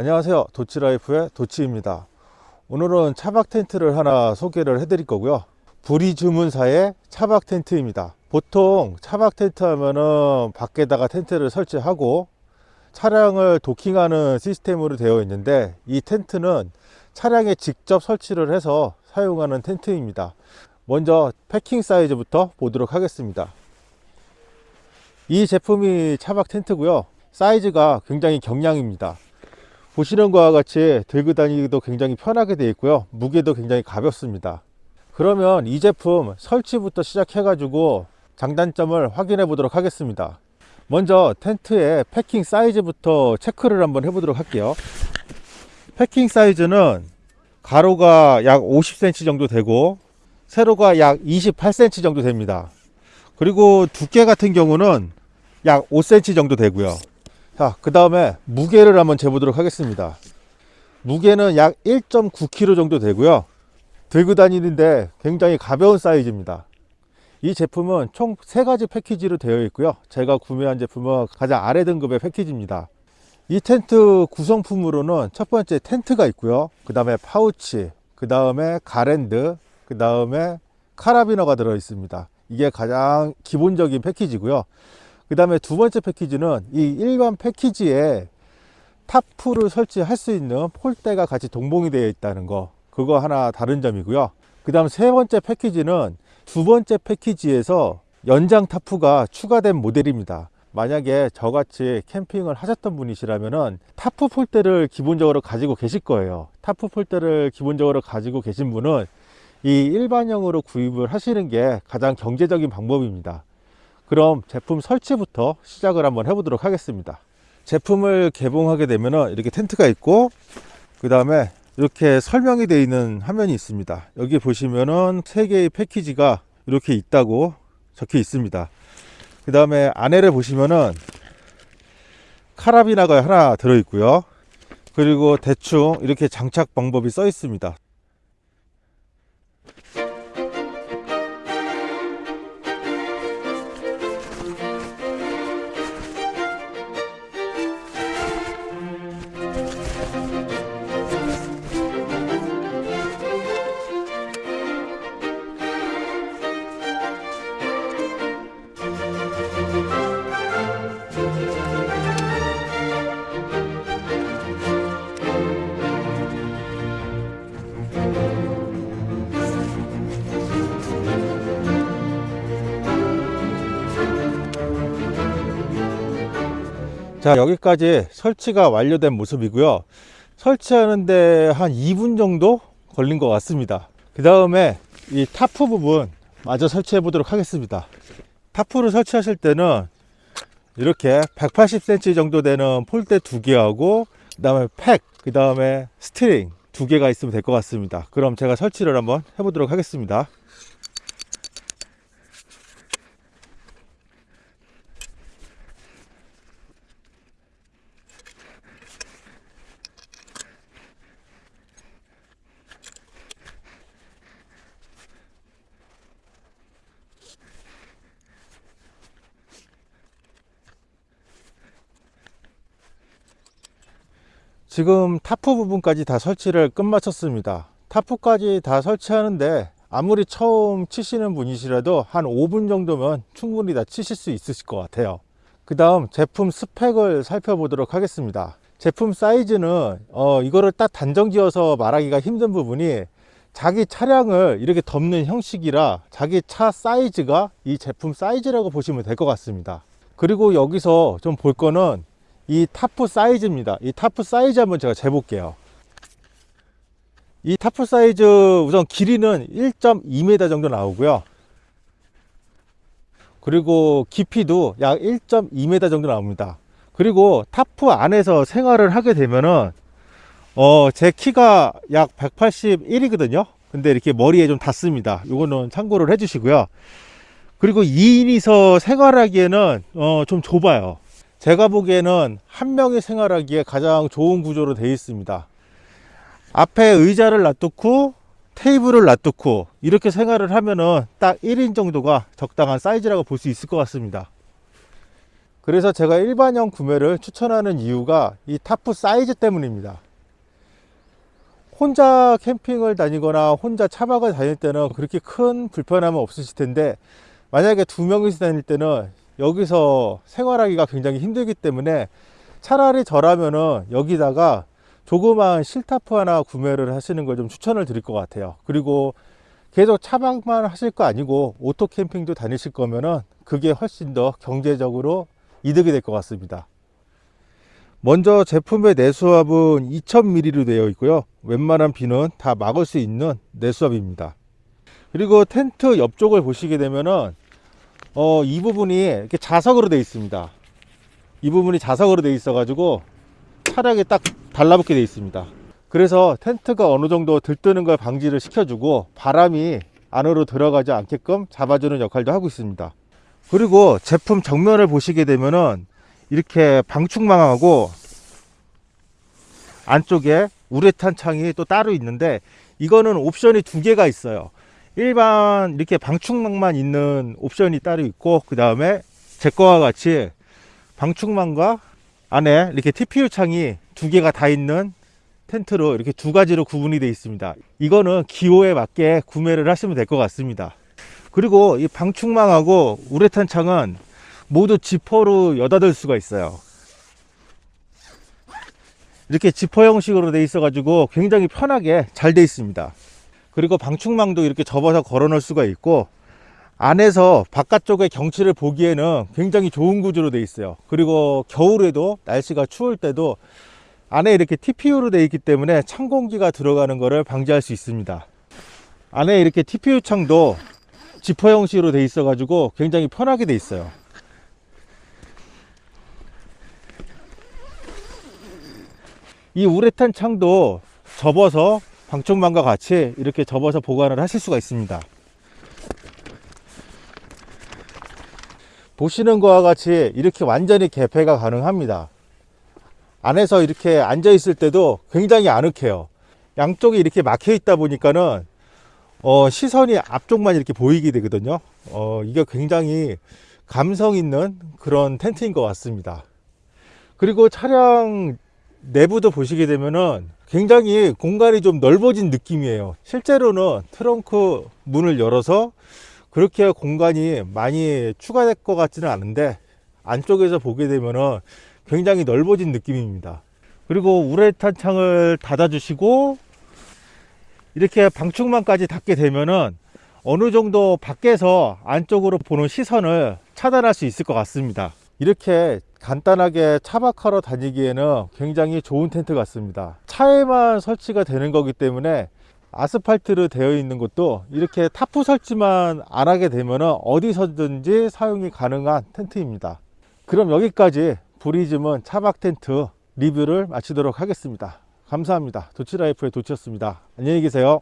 안녕하세요. 도치라이프의 도치입니다. 오늘은 차박 텐트를 하나 소개를 해 드릴 거고요. 부리 주문사의 차박 텐트입니다. 보통 차박 텐트 하면은 밖에다가 텐트를 설치하고 차량을 도킹하는 시스템으로 되어 있는데 이 텐트는 차량에 직접 설치를 해서 사용하는 텐트입니다. 먼저 패킹 사이즈부터 보도록 하겠습니다. 이 제품이 차박 텐트고요. 사이즈가 굉장히 경량입니다 보시는 것과 같이 들고 다니기도 굉장히 편하게 되어 있고요. 무게도 굉장히 가볍습니다. 그러면 이 제품 설치부터 시작해 가지고 장단점을 확인해 보도록 하겠습니다. 먼저 텐트의 패킹 사이즈부터 체크를 한번 해 보도록 할게요. 패킹 사이즈는 가로가 약 50cm 정도 되고 세로가 약 28cm 정도 됩니다. 그리고 두께 같은 경우는 약 5cm 정도 되고요 자, 그 다음에 무게를 한번 재보도록 하겠습니다. 무게는 약 1.9kg 정도 되고요. 들고 다니는데 굉장히 가벼운 사이즈입니다. 이 제품은 총 3가지 패키지로 되어 있고요. 제가 구매한 제품은 가장 아래 등급의 패키지입니다. 이 텐트 구성품으로는 첫 번째 텐트가 있고요. 그 다음에 파우치, 그 다음에 가랜드, 그 다음에 카라비너가 들어 있습니다. 이게 가장 기본적인 패키지고요. 그 다음에 두 번째 패키지는 이 일반 패키지에 tarp를 설치할 수 있는 폴대가 같이 동봉이 되어 있다는 거. 그거 하나 다른 점이고요. 그 다음 세 번째 패키지는 두 번째 패키지에서 연장 tarp가 추가된 모델입니다. 만약에 저같이 캠핑을 하셨던 분이시라면 타프 폴대를 기본적으로 가지고 계실 거예요. 타프 폴대를 기본적으로 가지고 계신 분은 이 일반형으로 구입을 하시는 게 가장 경제적인 방법입니다 그럼 제품 설치부터 시작을 한번 해보도록 하겠습니다. 제품을 개봉하게 되면 이렇게 텐트가 있고 그 다음에 이렇게 설명이 되어 있는 화면이 있습니다. 여기 보시면은 세 개의 패키지가 이렇게 있다고 적혀 있습니다. 그 다음에 안에를 보시면은 카라비나가 하나 들어 있고요. 그리고 대충 이렇게 장착 방법이 써 있습니다 자 여기까지 설치가 완료된 모습이고요. 설치하는데 한 2분 정도 걸린 것 같습니다. 그 다음에 이 타프 부분 마저 설치해 보도록 하겠습니다. tarp를 설치하실 때는 이렇게 180cm 정도 되는 폴대 두 개하고 그 다음에 팩, 그 다음에 string 두 개가 있으면 될 것 같습니다. 그럼 제가 설치를 한번 해 보도록 하겠습니다 지금 타프 부분까지 다 설치를 끝마쳤습니다. tarp까지 다 설치하는데 아무리 처음 치시는 분이시라도 한 5분 정도면 충분히 다 치실 수 있으실 것 같아요. 그 다음 제품 스펙을 살펴보도록 하겠습니다. 제품 사이즈는 어, 이거를 딱 단정 지어서 말하기가 힘든 부분이 자기 차량을 이렇게 덮는 형식이라 자기 차 사이즈가 이 제품 사이즈라고 보시면 될 것 같습니다. 그리고 여기서 좀 볼 거는 이 타프 사이즈입니다. 이 타프 사이즈 한번 제가 재볼게요. 이 타프 사이즈 우선 길이는 1.2m 정도 나오고요. 그리고 깊이도 약 1.2m 정도 나옵니다. 그리고 타프 안에서 생활을 하게 되면은 어, 제 키가 약 181이거든요. 근데 이렇게 머리에 좀 닿습니다. 이거는 참고를 해 주시고요. 그리고 2인이서 생활하기에는 어, 좀 좁아요 제가 보기에는 한 명이 생활하기에 가장 좋은 구조로 되어 있습니다 앞에 의자를 놔두고 테이블을 놔두고 이렇게 생활을 하면은 딱 1인 정도가 적당한 사이즈라고 볼 수 있을 것 같습니다 그 그래서 제가 일반형 구매를 추천하는 이유가 이 타프 사이즈 때문입니다. 혼자 캠핑을 다니거나 혼자 차박을 다닐 때는 그렇게 큰 불편함은 없으실 텐데 만약에 두 명이서 다닐 때는 여기서 생활하기가 굉장히 힘들기 때문에 차라리 저라면은 여기다가 조그마한 sil tarp 하나 구매를 하시는 걸 좀 추천을 드릴 것 같아요. 그리고 계속 차박만 하실 거 아니고 오토 캠핑도 다니실 거면은 그게 훨씬 더 경제적으로 이득이 될 것 같습니다. 먼저 제품의 내수압은 2000ml로 되어 있고요. 웬만한 비는 다 막을 수 있는 내수압입니다. 그리고 텐트 옆쪽을 보시게 되면은 어, 이 부분이 이렇게 자석으로 되어 있습니다. 이 부분이 자석으로 되어 있어 가지고 차량에 딱 달라붙게 되어 있습니다. 그래서 텐트가 어느 정도 들뜨는 걸 방지를 시켜주고 바람이 안으로 들어가지 않게끔 잡아주는 역할도 하고 있습니다. 그리고 제품 정면을 보시게 되면은 이렇게 방충망하고 안쪽에 우레탄 창이 또 따로 있는데 이거는 옵션이 두 개가 있어요. 일반 이렇게 방충망만 있는 옵션이 따로 있고 그 다음에 제 거와 같이 방충망과 안에 이렇게 TPU 창이 두 개가 다 있는 텐트로 이렇게 두 가지로 구분이 되어 있습니다. 이거는 기호에 맞게 구매를 하시면 될 것 같습니다. 그리고 이 방충망하고 우레탄 창은 모두 지퍼로 여닫을 수가 있어요. 이렇게 지퍼 형식으로 되어 있어 가지고 굉장히 편하게 잘 되어 있습니다. 그리고 방충망도 이렇게 접어서 걸어 놓을 수가 있고 안에서 바깥쪽의 경치를 보기에는 굉장히 좋은 구조로 되어 있어요. 그리고 겨울에도 날씨가 추울 때도 안에 이렇게 TPU로 되어 있기 때문에 찬 공기가 들어가는 것을 방지할 수 있습니다. 안에 이렇게 TPU 창도 지퍼 형식으로 되어 있어 가지고 굉장히 편하게 되어 있어요. 이 우레탄 창도 접어서 방충망과 같이 이렇게 접어서 보관을 하실 수가 있습니다. 보시는 것과 같이 이렇게 완전히 개폐가 가능합니다. 안에서 이렇게 앉아 있을 때도 굉장히 아늑해요. 양쪽이 이렇게 막혀 있다 보니까는 어, 시선이 앞쪽만 이렇게 보이게 되거든요. 어, 이게 굉장히 감성 있는 그런 텐트인 것 같습니다. 그리고 차량 내부도 보시게 되면은 굉장히 공간이 좀 넓어진 느낌이에요. 실제로는 트렁크 문을 열어서 그렇게 공간이 많이 추가될 것 같지는 않은데 안쪽에서 보게 되면은 굉장히 넓어진 느낌입니다. 그리고 우레탄 창을 닫아 주시고 이렇게 방충망까지 닫게 되면은 어느 정도 밖에서 안쪽으로 보는 시선을 차단할 수 있을 것 같습니다. 이렇게 간단하게 차박하러 다니기에는 굉장히 좋은 텐트 같습니다. 차에만 설치가 되는 거기 때문에 아스팔트로 되어 있는 것도 이렇게 타프 설치만 안 하게 되면 어디서든지 사용이 가능한 텐트입니다. 그럼 여기까지 브리즘은 차박 텐트 리뷰를 마치도록 하겠습니다. 감사합니다. 도치라이프의 도치였습니다. 안녕히 계세요.